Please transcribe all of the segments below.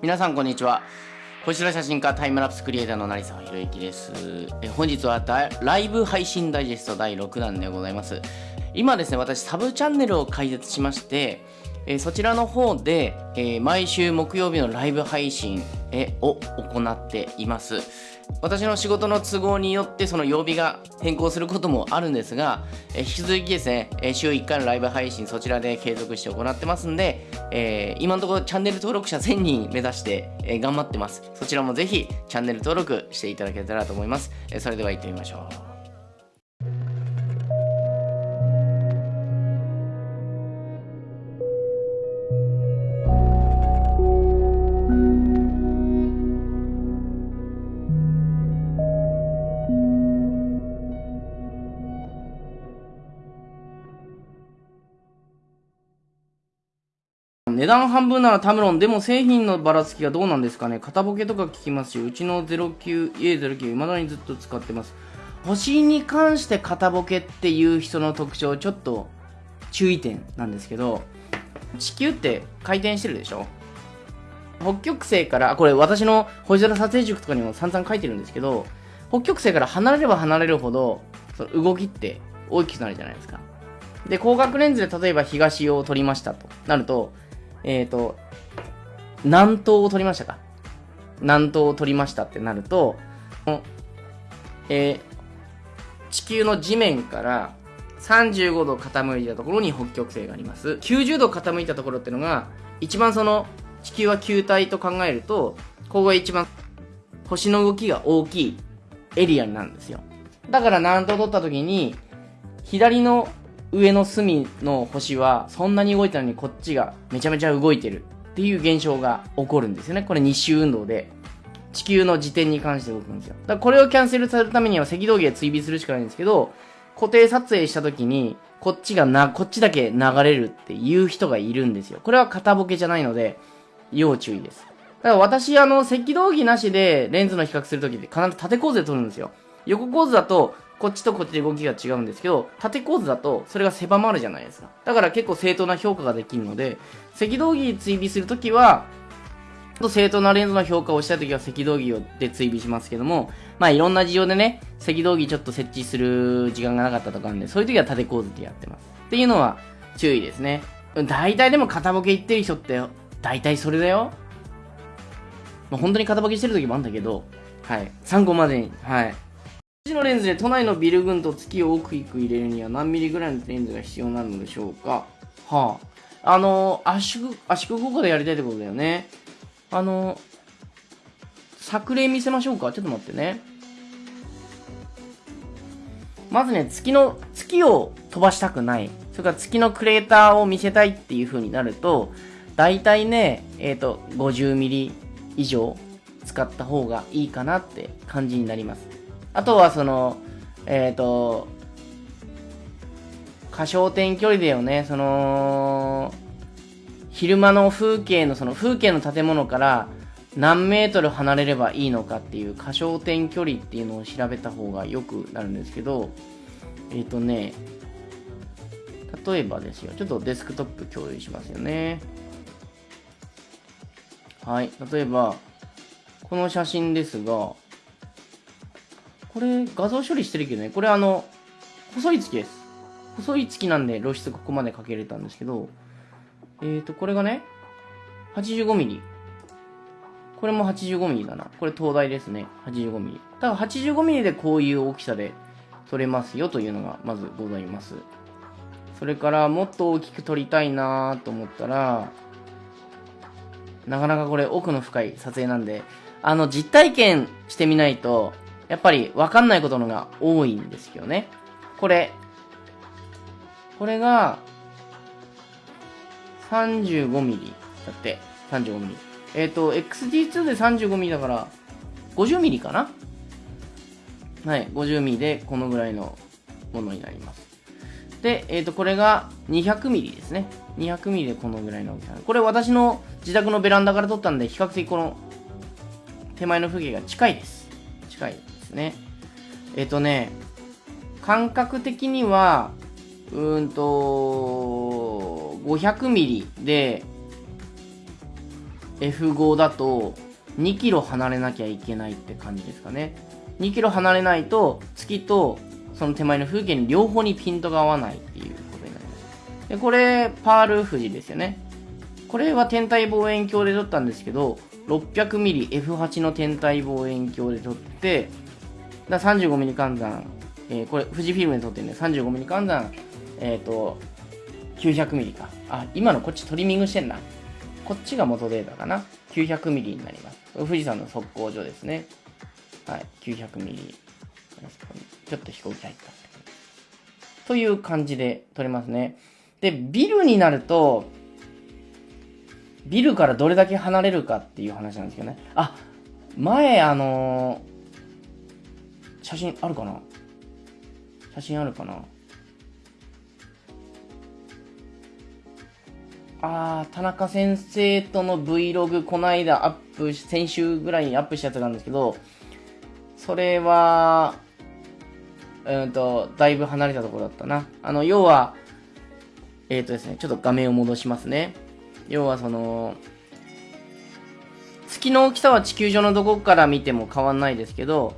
皆さんこんにちは。星空写真家タイムラプスクリエイターの成沢宏之です。え本日はライブ配信ダイジェスト第6弾でございます。今ですね私サブチャンネルを開設しましてえそちらの方で、え、毎週木曜日のライブ配信を行っています。私の仕事の都合によってその曜日が変更することもあるんですが、え引き続きですね、え週1回のライブ配信そちらで継続して行ってますんで、えー、今のところチャンネル登録者1000人目指して、え頑張ってます。そちらもぜひチャンネル登録していただけたらと思います、えそれでは行ってみましょう。段半分ならタムロン。でも製品のばらつきがどうなんですかね型ボケとか聞きますし、うちの 09A09 未だにずっと使ってます。星に関して型ボケっていう人の特徴、ちょっと注意点なんですけど、地球って回転してるでしょ？北極星から、これ私の星空撮影塾とかにも散々書いてるんですけど、北極星から離れれば離れるほど、その動きって大きくなるじゃないですか。で、広角レンズで例えば東を撮りましたとなると、えっ、ー、と、南東を取りましたか？南東を取りましたってなると、えー、地球の地面から35度傾いたところに北極星があります。90度傾いたところってのが、一番その、地球は球体と考えると、ここが一番星の動きが大きいエリアになるんですよ。だから南東を取った時に、左の上の隅の星はそんなに動いたのにこっちがめちゃめちゃ動いてるっていう現象が起こるんですよね。これ日周運動で地球の自転に関して動くんですよ。だからこれをキャンセルされるためには赤道儀で追尾するしかないんですけど、固定撮影した時にこっちがな、こっちだけ流れるっていう人がいるんですよ。これは片ボケじゃないので、要注意です。だから私、あの、赤道儀なしでレンズの比較するときって必ず縦構図で撮るんですよ。横構図だとこっちとこっちで動きが違うんですけど、縦構図だとそれが狭まるじゃないですか。だから結構正当な評価ができるので、赤道儀追尾するときは、正当なレンズの評価をしたいときは赤道儀で追尾しますけども、まあいろんな事情でね、赤道儀ちょっと設置する時間がなかったとかなんで、そういう時は縦構図でやってます。っていうのは注意ですね。大体でも片ボケ言ってる人って、大体それだよ。まあ、本当に片ボケしてる時もあるんだけど、はい。参考までに、はい。のレンズで都内のビル群と月を大きく入れるには何ミリぐらいのレンズが必要なのでしょうか？はあ。あの、圧縮、圧縮効果でやりたいってことだよね。あの、作例見せましょうか？ちょっと待ってね。まずね、月の、月を飛ばしたくない。それから月のクレーターを見せたいっていう風になると、大体ね、えっ、ー、と、50ミリ以上使った方がいいかなって感じになります。あとはその、えっ、ー、と、過小点距離だよね。その、昼間の風景の、その風景の建物から何メートル離れればいいのかっていう過小点距離っていうのを調べた方がよくなるんですけど、えっ、ー、とね、例えばですよ。ちょっとデスクトップ共有しますよね。はい。例えば、この写真ですが、これ画像処理してるけどね、これあの、細い月です。細い月なんで露出ここまでかけれたんですけど、え、ー、と、これがね、85ミリ。これも85ミリだな。これ東大ですね。85ミリ。ただから85ミリでこういう大きさで撮れますよというのがまずございます。それからもっと大きく撮りたいなと思ったら、なかなかこれ奥の深い撮影なんで、あの実体験してみないとやっぱりわかんないことのが多いんですよね。これ。これが、35ミリだって。35ミリ。えっ、ー、と、XD2 で35ミリだから、50ミリかな？はい、50ミリでこのぐらいのものになります。で、えっ、ー、と、これが200ミリですね。200ミリでこのぐらいの大きさ。これ私の自宅のベランダから撮ったんで、比較的この手前の風景が近いです。近い。ですね。えっ、とね、感覚的には、うんと、500ミリで、F5 だと2キロ離れなきゃいけないって感じですかね。2キロ離れないと月とその手前の風景に両方にピントが合わないっていうことになります。で、これ、パール富士ですよね。これは天体望遠鏡で撮ったんですけど、600mmF8 の天体望遠鏡で撮って、だ 35mm 換算、えー、これ富士フィルムで撮ってるんで 35mm 換算、えっ、ー、と、900mm か。あ、今のこっちトリミングしてんな。こっちが元データかな。900ミリになります。富士山の測候所ですね。はい、900ミリ。ちょっと飛行機入ったという感じで撮れますね。で、ビルになると、ビルからどれだけ離れるかっていう話なんですけどね。あ、前、あのー、写真あるかな？写真あるかな？あー、田中先生との Vlog こないだアップし、先週ぐらいにアップしたやつがあるんですけど、それは、うんと、だいぶ離れたところだったな。あの、要は、えっ、ー、とですね、ちょっと画面を戻しますね。要はその、月の大きさは地球上のどこから見ても変わんないですけど、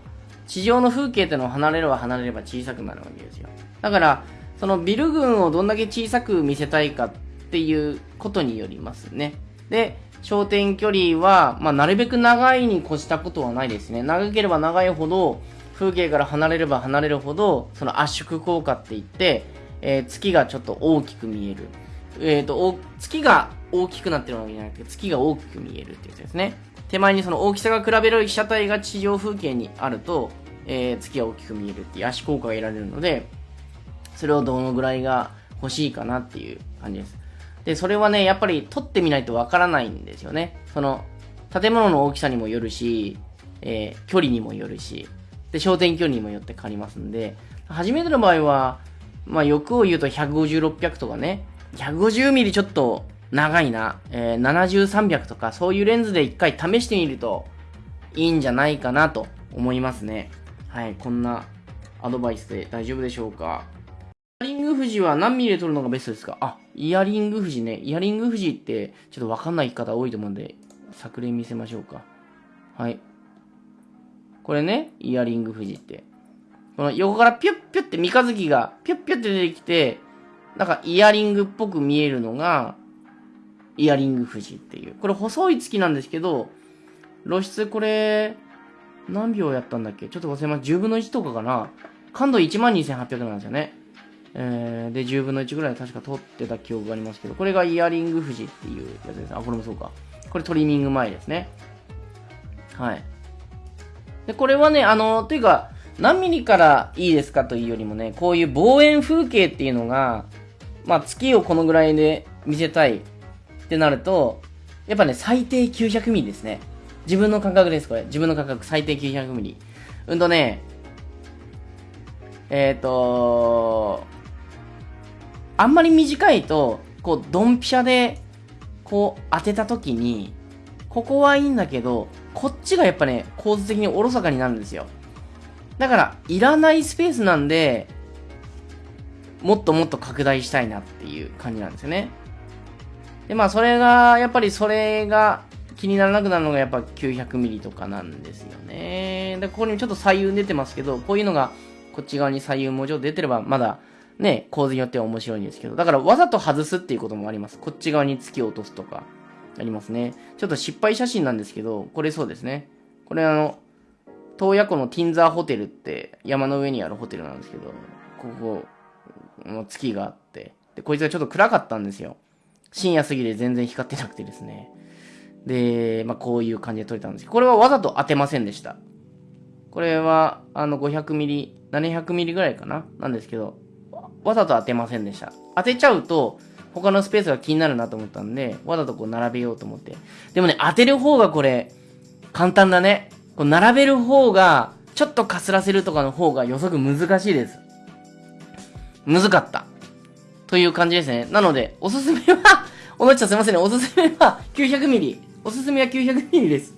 地上の風景ってのは離れれば離れれば小さくなるわけですよ。だから、そのビル群をどんだけ小さく見せたいかっていうことによりますね。で、焦点距離は、まあ、なるべく長いに越したことはないですね。長ければ長いほど、風景から離れれば離れるほど、その圧縮効果って言って、えー、月がちょっと大きく見える。えっ、ー、と、月が大きくなってるわけじゃなくて、月が大きく見えるってやつですね。手前にその大きさが比べる被写体が地上風景にあると、えー、月が大きく見えるっていう足効果が得られるので、それをどのぐらいが欲しいかなっていう感じです。で、それはね、やっぱり撮ってみないとわからないんですよね。その、建物の大きさにもよるし、えー、距離にもよるし、で、焦点距離にもよって変わりますんで、初めての場合は、まあ、欲を言うと150、600とかね、150ミリちょっと長いな、えー、70、300とか、そういうレンズで一回試してみるといいんじゃないかなと思いますね。はい、こんなアドバイスで大丈夫でしょうか。イヤリング富士は何ミリで撮るのがベストですか？あ、イヤリング富士ね。イヤリング富士ってちょっとわかんない方多いと思うんで、作例見せましょうか。はい。これね、イヤリング富士って。この横からピュッピュッって三日月がピュッピュッって出てきて、なんかイヤリングっぽく見えるのが、イヤリング富士っていう。これ細い月なんですけど、露出これ、何秒やったんだっけ？ちょっと忘れます。10分の1とかかな感度12,800なんですよね。えー、で、10分の1ぐらい確か取ってた記憶がありますけど、これがイヤリング富士っていうやつです。あ、これもそうか。これトリミング前ですね。はい。で、これはね、あの、というか、何ミリからいいですかというよりもね、こういう望遠風景っていうのが、まあ、月をこのぐらいで見せたいってなると、やっぱね、最低900ミリですね。自分の感覚です、これ。自分の感覚、最低900ミリ。うんとね、えっ、ー、とあんまり短いと、こう、ドンピシャで、こう、当てた時に、ここはいいんだけど、こっちがやっぱね、構図的におろそかになるんですよ。だから、いらないスペースなんで、もっともっと拡大したいなっていう感じなんですよね。で、まあ、それが、やっぱりそれが気にならなくなるのがやっぱ900ミリとかなんですよね。で、ここにちょっと左右出てますけど、こういうのがこっち側に左右文字を出てればまだね、構図によっては面白いんですけど、だからわざと外すっていうこともあります。こっち側に月を落とすとか、ありますね。ちょっと失敗写真なんですけど、これそうですね。これあの、洞爺湖のティンザーホテルって山の上にあるホテルなんですけど、ここ、月があって、で、こいつがちょっと暗かったんですよ。深夜過ぎで全然光ってなくてですね。で、まあ、こういう感じで撮れたんですけど、これはわざと当てませんでした。これは、あの、500ミリ、700ミリぐらいかな？なんですけど、わざと当てませんでした。当てちゃうと、他のスペースが気になるなと思ったんで、わざとこう並べようと思って。でもね、当てる方がこれ、簡単だね。こう並べる方が、ちょっとかすらせるとかの方が予測難しいです。難かった。という感じですね。なので、おすすめは おのちゃんすいませんね。おすすめは900ミリ。おすすめは900ミリです。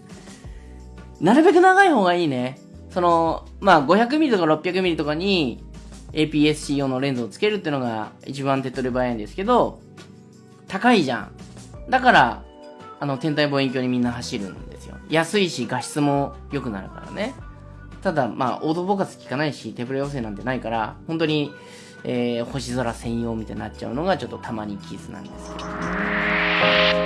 なるべく長い方がいいね。その、まあ、500ミリとか600ミリとかに APS-C 用のレンズをつけるっていうのが一番手っ取り早いんですけど、高いじゃん。だから、あの、天体望遠鏡にみんな走るんですよ。安いし、画質も良くなるからね。ただ、まあ、オートフォーカス効かないし、手ブレ補正なんてないから、本当に、えー、星空専用みたいになっちゃうのが、ちょっとたまにキースなんですけど。